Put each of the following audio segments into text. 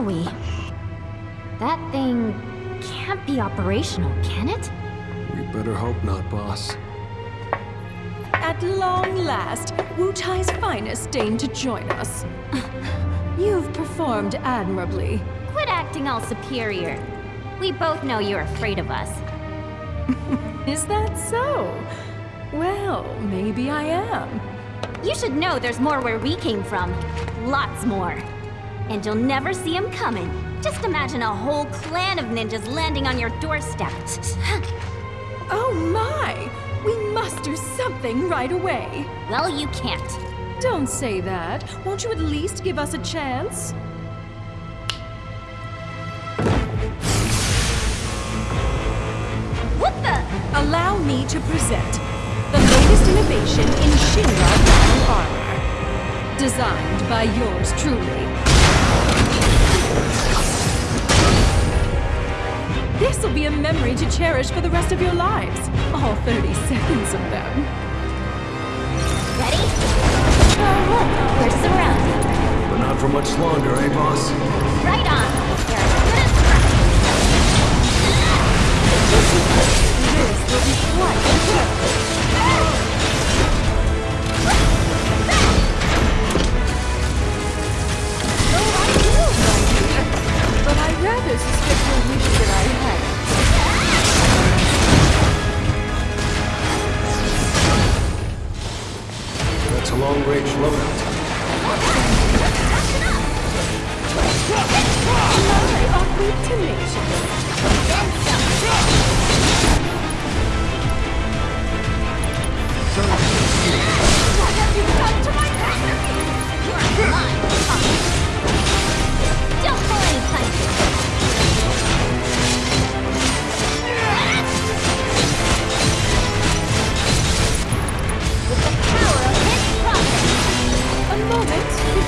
Where are we? That thing can't be operational, can it? We better hope not, boss. At long last, Wutai's finest deigned to join us. You've performed admirably. Quit acting all superior. We both know you're afraid of us. Is that so? Well, maybe I am. You should know there's more where we came from. Lots more. And you'll never see him coming. Just imagine a whole clan of ninjas landing on your doorstep. Oh my! We must do something right away. well, you can't. Don't say that. Won't you at least give us a chance? What the? Allow me to present the latest innovation in Shinra battle armor. Designed by yours truly. This'll be a memory to cherish for the rest of your lives. All 30 seconds of them. Ready? Oh, look, we're surrounded. But not for much longer, eh, boss? Right on. You're as good as This will be quite a journey. Oh, I will, my dear. But I rather suspect your wish that I That's a long-range loadout.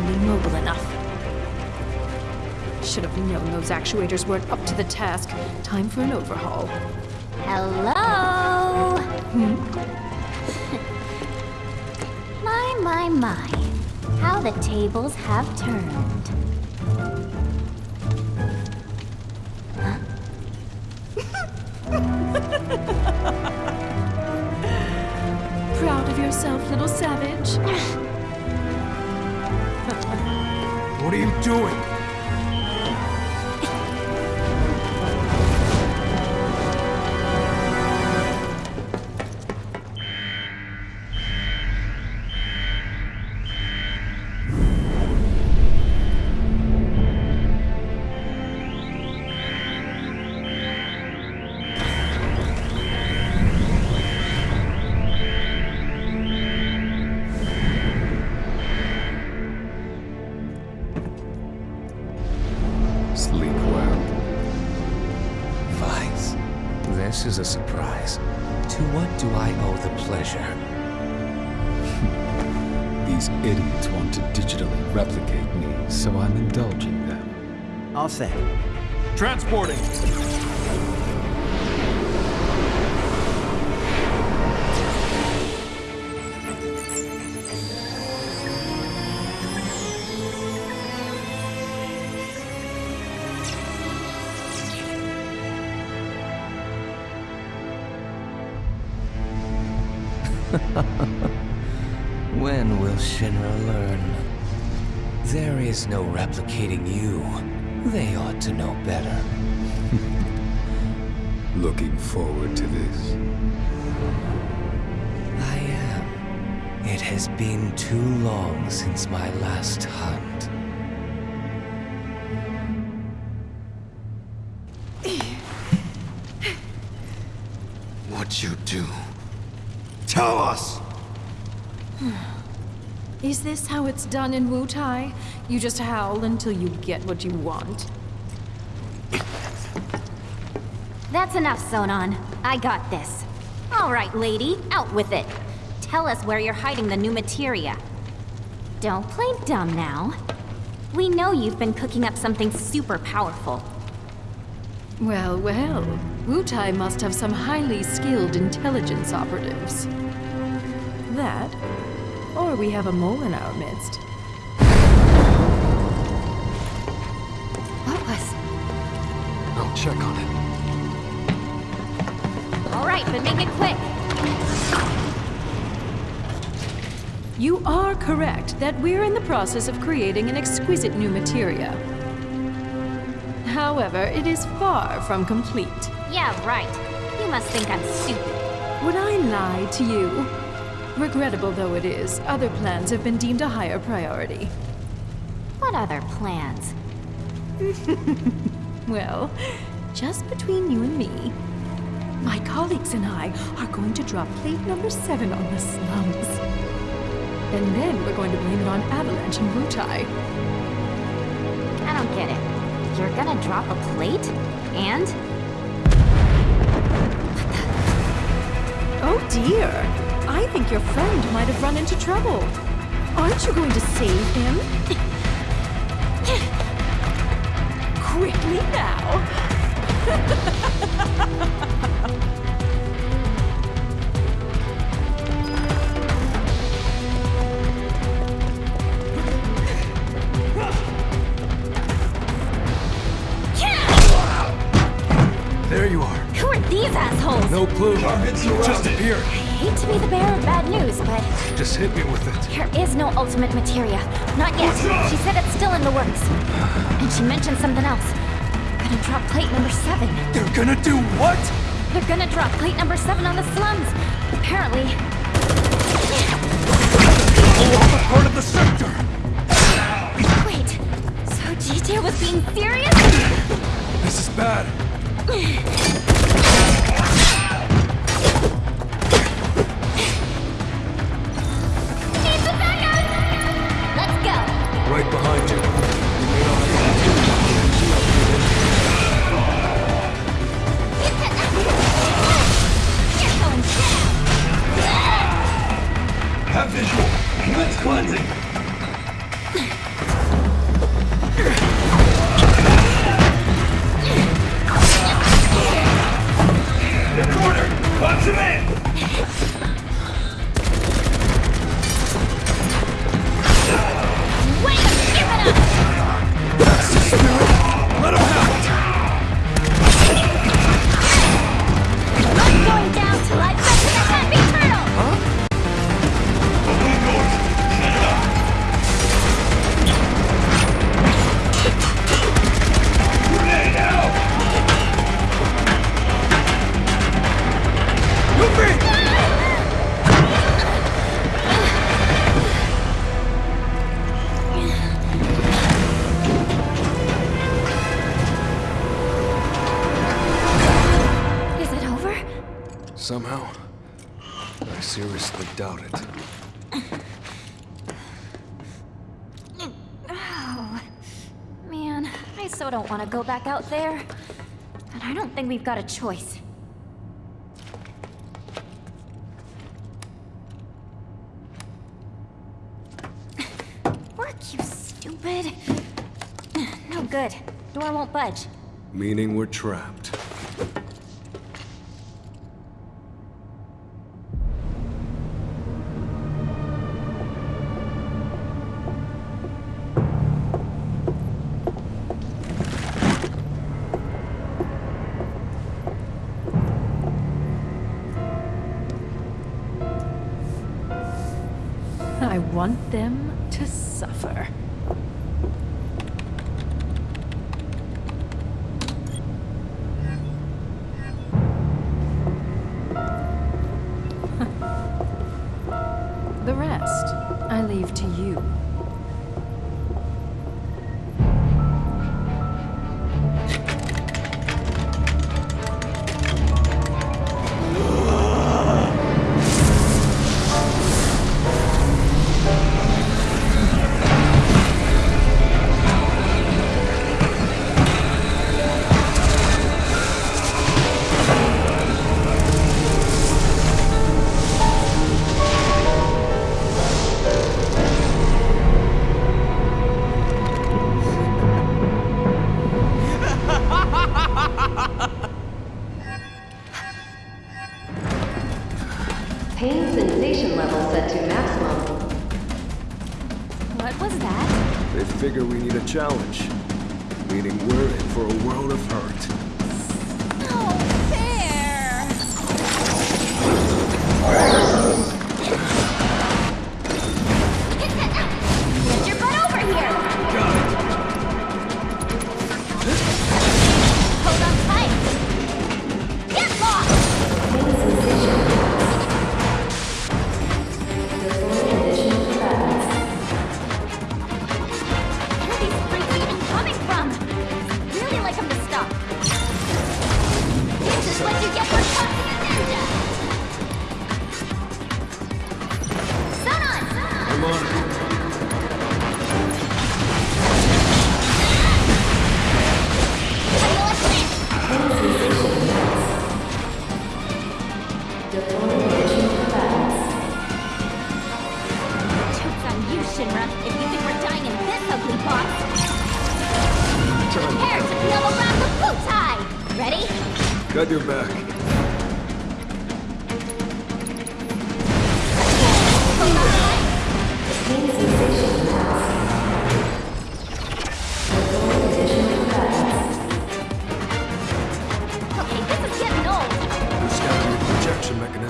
Mobile enough. Should have known those actuators weren't up to the task. Time for an overhaul. Hello? Hmm? my, my, my. How the tables have turned. Proud of yourself, little savage? What are you doing? Is a surprise. To what do I owe the pleasure? These idiots want to digitally replicate me, so I'm indulging them. All set. Transporting! No replicating you. They ought to know better. Looking forward to this. I am. It has been too long since my last hunt. What you do? Tell us! Is this how it's done in Wutai? You just howl until you get what you want. That's enough, Sonon. I got this. All right, lady, out with it. Tell us where you're hiding the new materia. Don't play dumb now. We know you've been cooking up something super powerful. Well, well. Wutai must have some highly skilled intelligence operatives. That, or we have a mole in our midst. What was... I'll check on it. All right, but make it quick. You are correct that we're in the process of creating an exquisite new materia. However, it is far from complete. Yeah, right. You must think I'm stupid. Would I lie to you? Regrettable though it is, other plans have been deemed a higher priority. What other plans? Well, just between you and me, my colleagues and I are going to drop plate number seven on the slums. And then we're going to blame it on Avalanche and Wutai. I don't get it. You're gonna drop a plate? And? Oh dear! I think your friend might have run into trouble. Aren't you going to save him? Quickly now! There you are. Who are these assholes? No clue. You just appeared. I hate to be the bearer of bad news, but Just hit me with it. there is no ultimate materia. Not yet. Oh, she said it's still in the works. And she mentioned something else. Gonna drop plate number seven. They're gonna do what? They're gonna drop plate number seven on the slums. Apparently. Oh, All part of the sector. Wait. So GJ was being serious? This is bad. Right behind you. Have visual. Commence cleansing. So don't want to go back out there. But I don't think we've got a choice. Work, you stupid. No good. Door won't budge. Meaning we're trapped.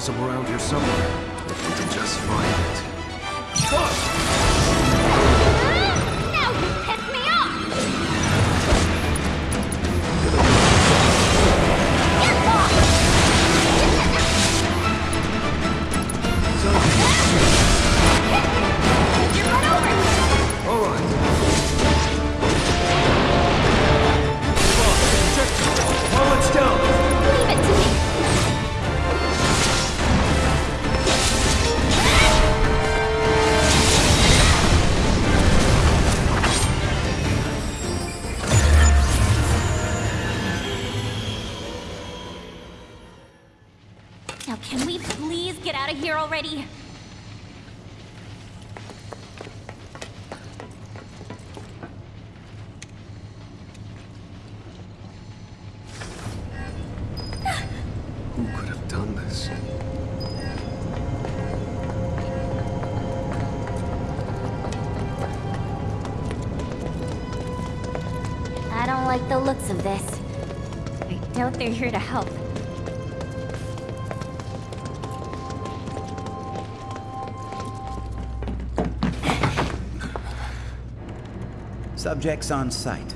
Mechanism around here somewhere. If we can just find have this? I don't like the looks of this. I doubt they're here to help. Subjects on site.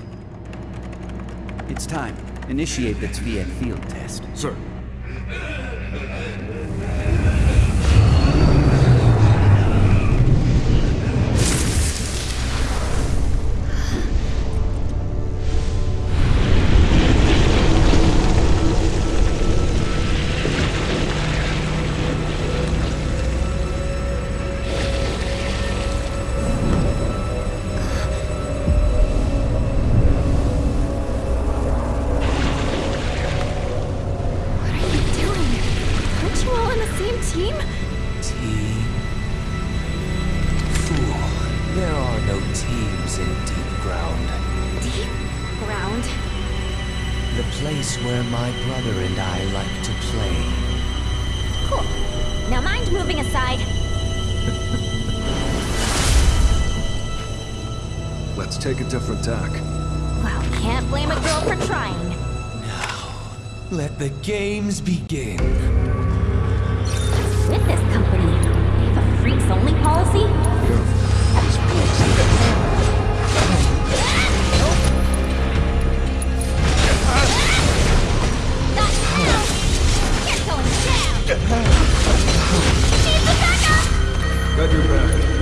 It's time. Initiate the Tviet field test. Sir. Same team? Team? Fool. There are no teams in deep ground. Deep ground. The place where my brother and I like to play. Cool. Now mind moving aside. Let's take a different tack. Well, can't blame a girl for trying. Now, let the games begin. With this company, they have a freaks only policy? You're! Got your back.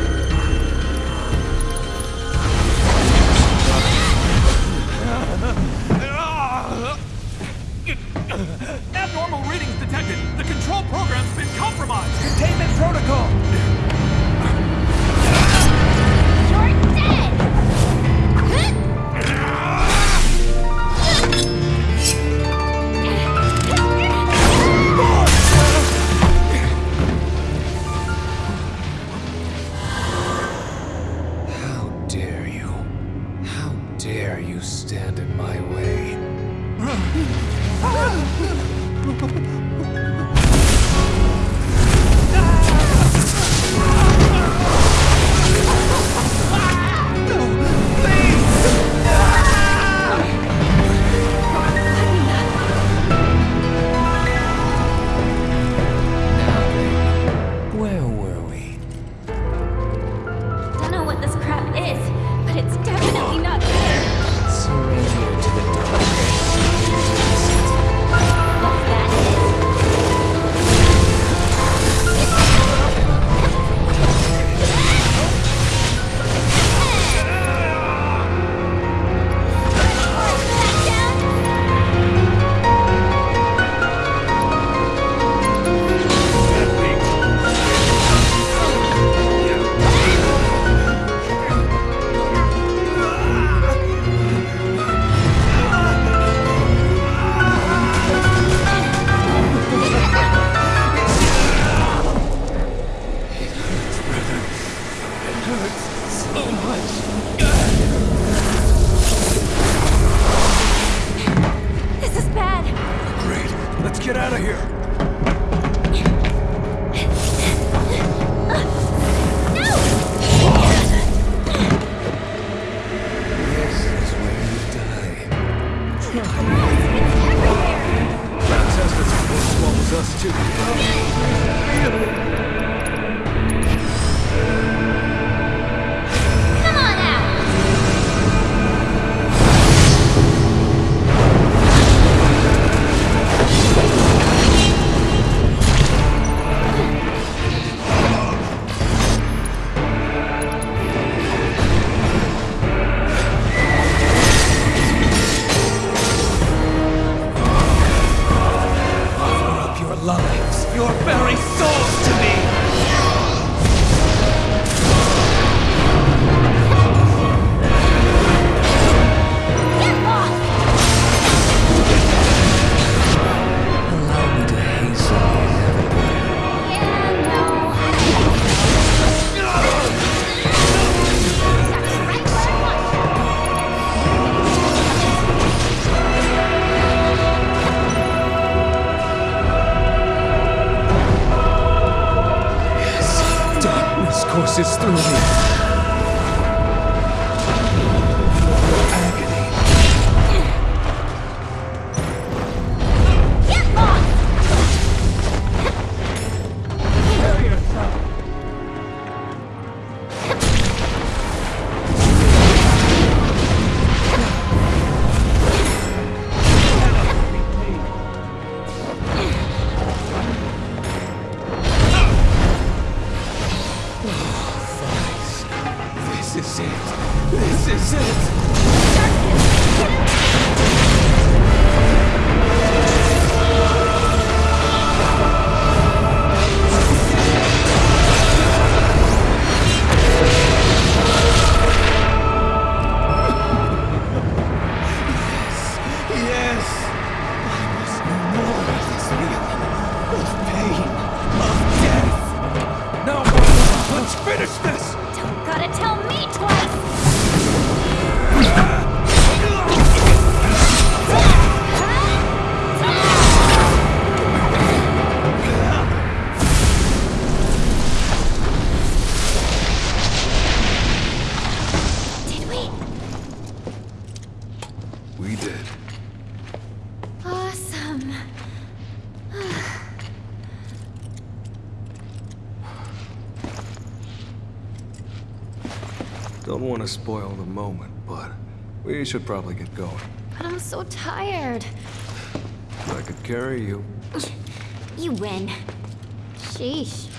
courses through me. Let's finish this! Don't gotta tell me twice! moment, but we should probably get going. But I'm so tired. If I could carry you. You win. Sheesh.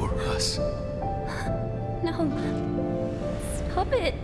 For us. No. Stop it.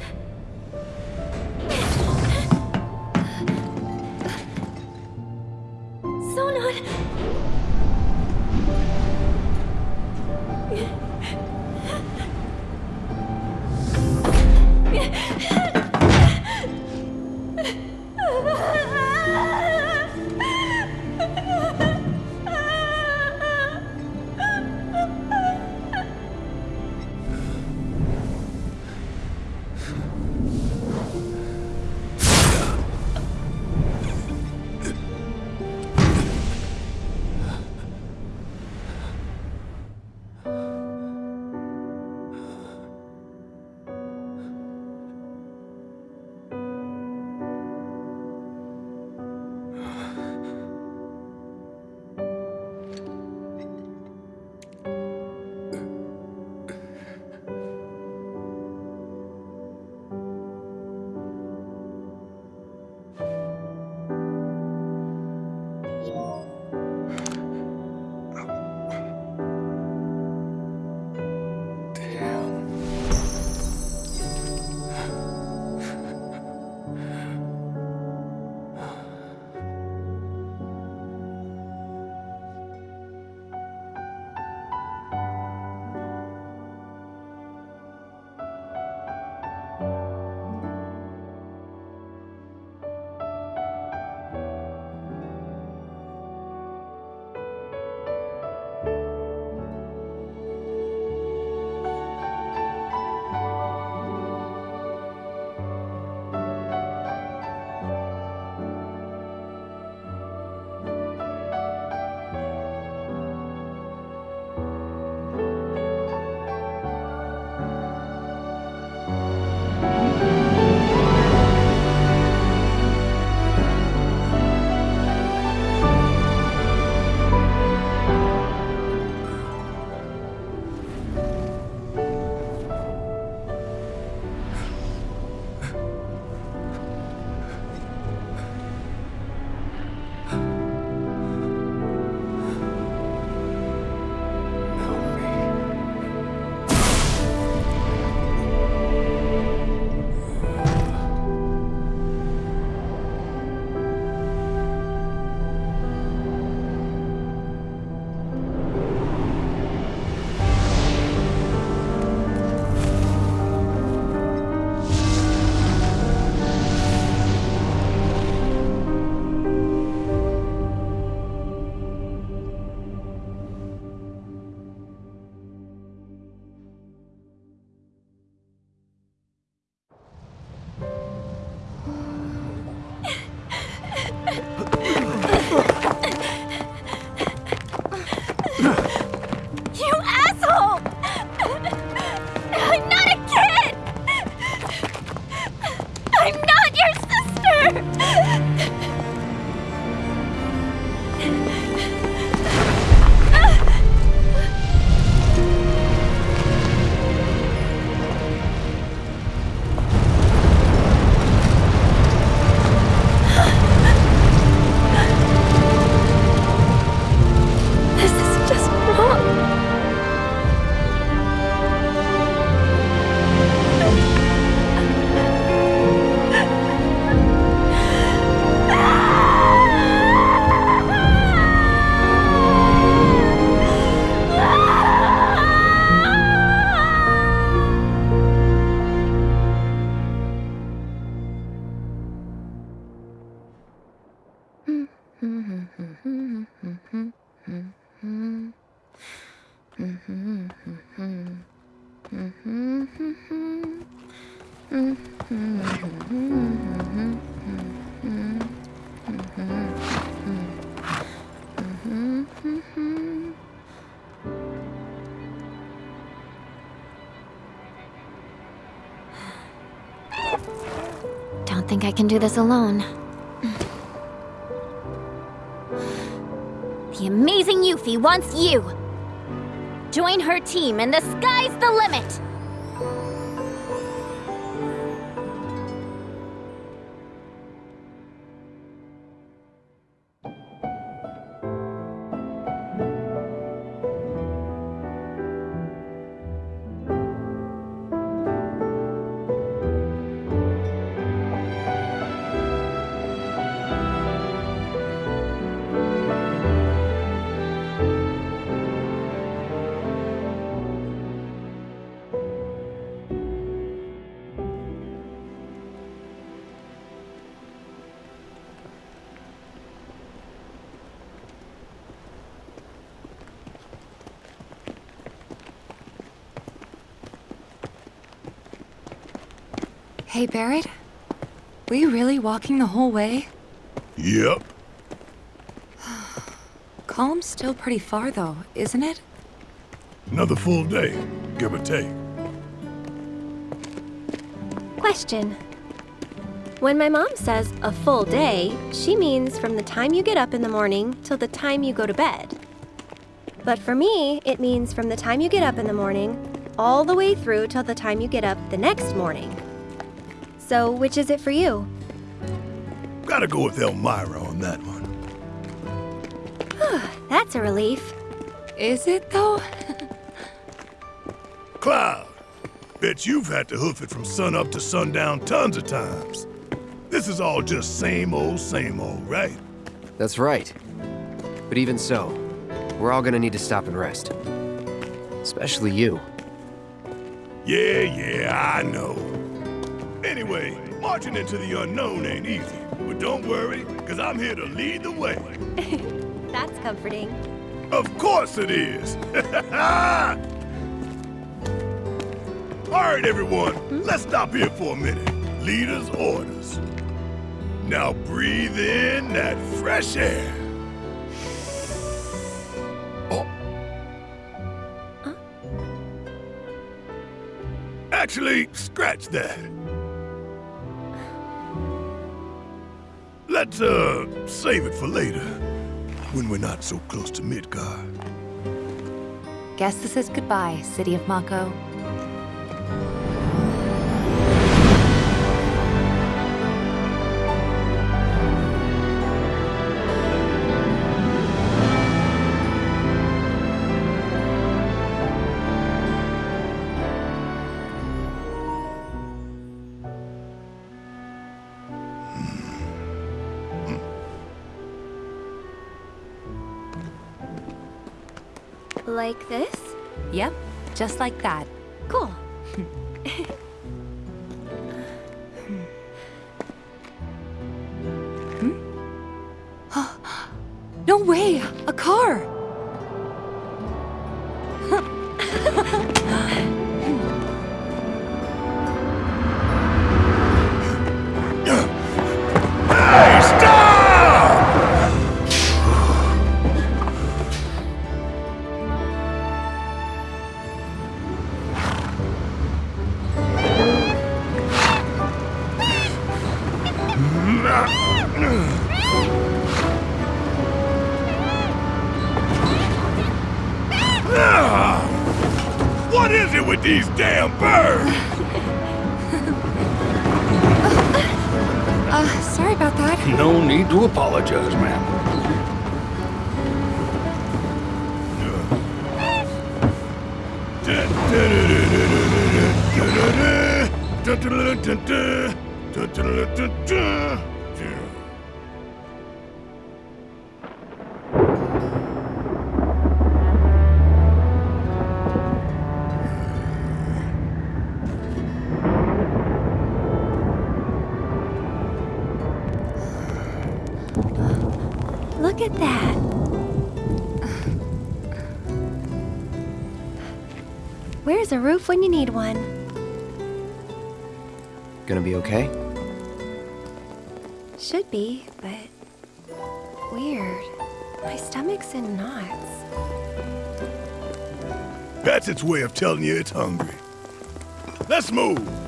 This alone. The amazing Yuffie wants you! Join her team and the sky's the limit! Hey, Barret? Were you really walking the whole way? Yep. Kalm's still pretty far, though, isn't it? Another full day, give or take. Question. When my mom says a full day, she means from the time you get up in the morning till the time you go to bed. But for me, it means from the time you get up in the morning all the way through till the time you get up the next morning. So, which is it for you? Gotta go with Elmyra on that one. That's a relief. Is it, though? Cloud, bet you've had to hoof it from sunup to sundown tons of times. This is all just same old, same old, right? That's right. But even so, we're all gonna need to stop and rest. Especially you. Yeah, yeah, I know. Anyway, marching into the unknown ain't easy. But don't worry, because I'm here to lead the way. That's comforting. Of course it is! All right, everyone, hmm? let's stop here for a minute. Leader's orders. Now breathe in that fresh air. Oh. Actually, scratch that. Let's, uh, save it for later. When we're not so close to Midgard. Guess this is goodbye, City of Mako. Like this? Yep, just like that. Look at that. Where's a roof when you need one? Gonna be okay? Should be, but weird. My stomach's in knots. That's its way of telling you it's hungry. Let's move.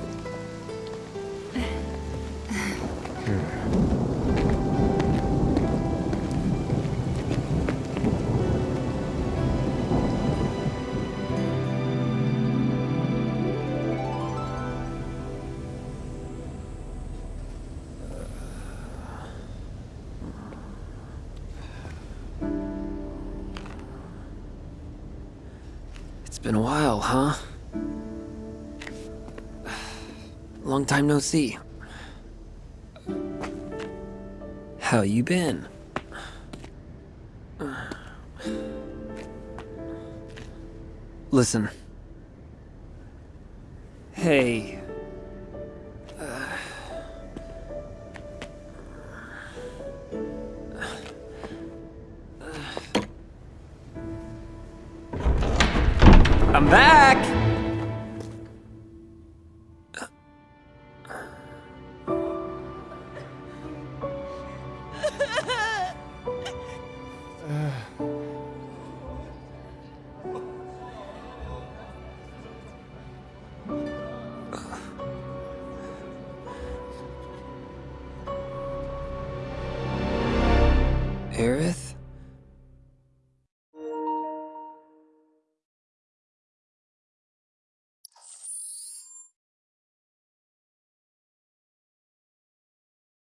Time no see. How you been? Listen. Hey.